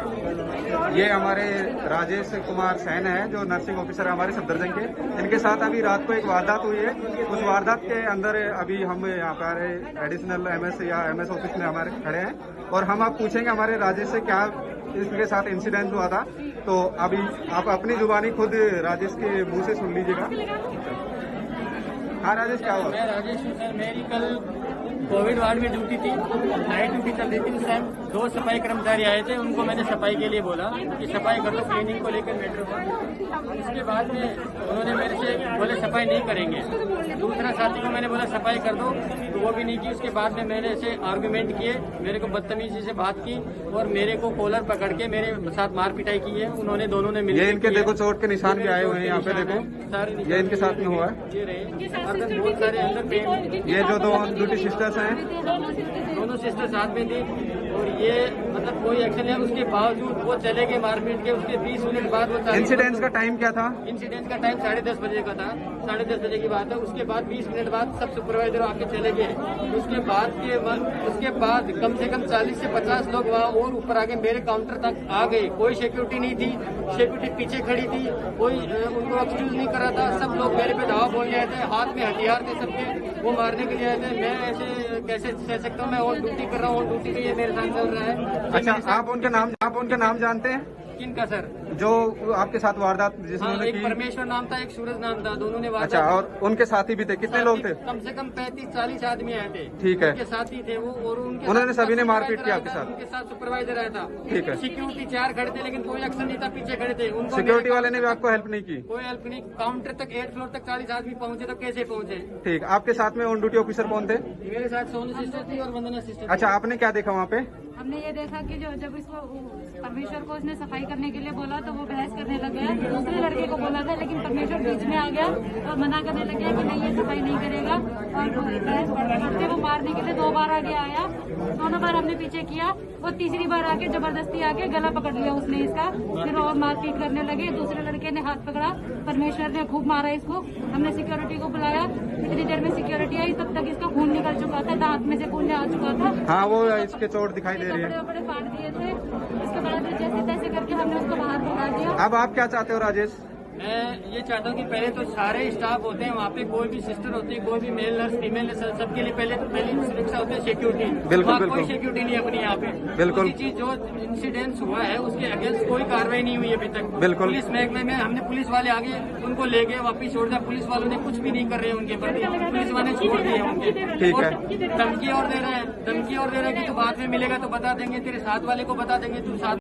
ये हमारे राजेश कुमार सैन है, जो नर्सिंग ऑफिसर है हमारे सफदरजंग के। इनके साथ अभी रात को एक वारदात हुई है। उस वारदात के अंदर अभी हम यहाँ पर एडिशनल एमएस या एमएस ऑफ़िस में हमारे खड़े हैं। और हम आप पूछेंगे हमारे राजेश से क्या इसके साथ इंसिडेंट हुआ था। तो अभी आप अपनी जुबानी खुद राजेश के मुँह से सुन लीजिएगा। हाँ राजेश, क्या हुआ? मैं राजेश मेरी कल कोविड वार्ड में ड्यूटी थी नाइट ड्यूटी चल रही थी उस टाइम दो सफ़ाई कर्मचारी आए थे उनको मैंने सफ़ाई के लिए बोला कि सफ़ाई कर दो क्लीनिंग को लेकर मेट्रो का। उसके बाद में उन्होंने मेरे से बोले सफ़ाई नहीं करेंगे। दूसरा साथी को मैंने बोला सफ़ाई कर दो तो वो भी नहीं की। उसके बाद में मैंने ऐसे आर्गूमेंट किए मेरे को बदतमीजी से बात की और मेरे को कॉलर पकड़ के मेरे साथ मार पिटाई की है। उन्होंने दोनों ने मिल ये इनके देखो चोट के निशान भी आए हुए हैं यहाँ पे देखो। सारे ये इनके साथ में हुआ है? ये जो दो ड्यूटी सिस्टर्स हैं दोनों सिस्टर साथ में थी। और ये मतलब कोई एक्शन है उसके बावजूद वो चले गए मारपीट के उसके 20 मिनट बाद वो चालीस- इंसिडेंस का टाइम क्या था? इंसिडेंट का टाइम साढ़े दस बजे का था। साढ़े दस बजे की बात है। उसके बाद 20 मिनट बाद सब सुपरवाइजर आके चले गए। उसके बाद के उसके बाद कम से कम 40 से 50 लोग वहाँ और ऊपर आके मेरे काउंटर तक आ गए। कोई सिक्योरिटी नहीं थी। सिक्योरिटी पीछे खड़ी थी। कोई उनको एक्सक्यूज नहीं करा था। सब लोग मेरे पे धावा बोलने आए थे। हाथ में हथियार थे सबके। वो मारने के लिए आए थे। मैं ऐसे कैसे सह सकता हूँ? मैं और ड्यूटी कर रहा हूँ और ड्यूटी के लिए मेरे साथ चल रहा है। अच्छा आप उनके नाम आप उनका नाम जानते हैं? किन का सर? जो आपके साथ वारदात जिसमें हाँ एक परमेश्वर नाम था एक सूरज नाम था दोनों ने अच्छा और उनके साथी भी थे? कितने लोग थे? कम से कम पैंतीस चालीस आदमी आए थे। ठीक है। उनके साथी थे वो और उनके उन्होंने सभी ने मारपीट किया आपके साथ? उनके साथ सुपरवाइजर आया था। ठीक है। सिक्योरिटी चार खड़े थे लेकिन कोई एक्शन नहीं था पीछे खड़े थे। उनको सिक्योरिटी वाले ने भी आपको हेल्प नहीं की? कोई हेल्प नहीं काउंटर तक एट फ्लोर तक चालीस आदमी पहुँचे तो कैसे पहुँचे? ठीक आपके साथ में ऑन ड्यूटी ऑफिसर कौन थे? मेरे साथ सोनू सिस्टर थी और वंदना सिस्टर अच्छा आपने क्या देखा वहाँ पे? हमने ये देखा कि जो जब इसको परमेश्वर को उसने सफ़ाई करने के लिए बोला तो वो बहस करने लग गया। दूसरे लड़के को बोला था, लेकिन परमेश्वर बीच में आ गया और मना करने लग गया कि नहीं, ये सफ़ाई नहीं करेगा। और बहस बढ़ते वो मारने के लिए दो बार आगे आया। दोनों बार हमने पीछे किया। वो तीसरी बार आके ज़बरदस्ती आके गला पकड़ लिया उसने इसका। फिर और मारपीट करने लगे। दूसरे लड़के ने हाथ पकड़ा। परमेश्वर ने खूब मारा इसको। हमने सिक्योरिटी को बुलाया। इतनी देर में सिक्योरिटी आई, तब तक इसका खून निकल चुका था। दांत में से खून आ चुका था। हाँ वो इसके चोट दिखाई दे रही है। वपड़े फाड़ दिए थे। उसके बाद जैसे तैसे करके हमने उसको बाहर भगा दिया। अब आप क्या चाहते हो राजेश? मैं ये चाहता हूँ कि पहले तो सारे स्टाफ होते हैं वहाँ पे कोई भी सिस्टर होती है कोई भी मेल नर्स फीमेल नर्स सबके लिए पहले तो पहली सुरक्षा होती है सिक्योरिटी बिल्कुल, कोई सिक्योरिटी नहीं अपनी यहाँ पे। बिल्कुल। चीज़ जो इंसिडेंट हुआ है उसके अगेंस्ट कोई कार्रवाई नहीं हुई अभी तक। बिल्कुल। पुलिस महकमे में हमने पुलिस वाले आगे उनको ले गए वापिस छोड़ दिया। पुलिस वालों ने कुछ भी नहीं कर रहे उनके प्रति। पुलिस वाले छोड़ दिए उनके। ठीक है। धमकी और दे रहे हैं धमकी और दे रहे हैं कि तू बाद में मिलेगा तो बता देंगे तेरे साथ वाले को बता देंगे तू साथ